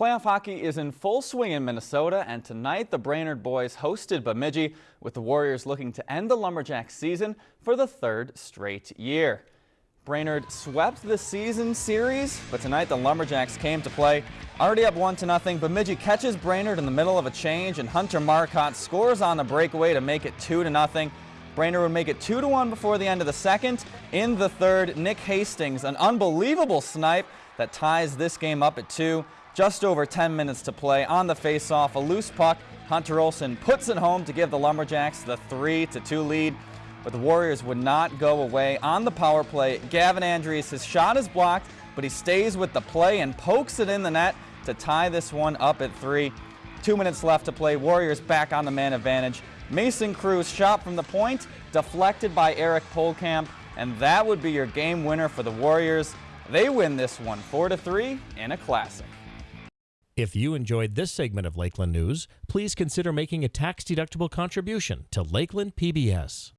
Playoff hockey is in full swing in Minnesota, and tonight the Brainerd boys hosted Bemidji, with the Warriors looking to end the Lumberjacks season for the third straight year. Brainerd swept the season series, but tonight the Lumberjacks came to play. Already up 1 to nothing, Bemidji catches Brainerd in the middle of a change, and Hunter Marcotte scores on the breakaway to make it 2 to nothing. Brainerd would make it 2 to 1 before the end of the second. In the third, Nick Hastings, an unbelievable snipe that ties this game up at 2. Just over 10 minutes to play on the faceoff. A loose puck. Hunter Olson puts it home to give the Lumberjacks the 3-2 lead. But the Warriors would not go away on the power play. Gavin Andrews, his shot is blocked, but he stays with the play and pokes it in the net to tie this one up at three. Two minutes left to play. Warriors back on the man advantage. Mason Cruz shot from the point, deflected by Eric Polkamp, and that would be your game winner for the Warriors. They win this one 4-3 in a classic. If you enjoyed this segment of Lakeland News, please consider making a tax-deductible contribution to Lakeland PBS.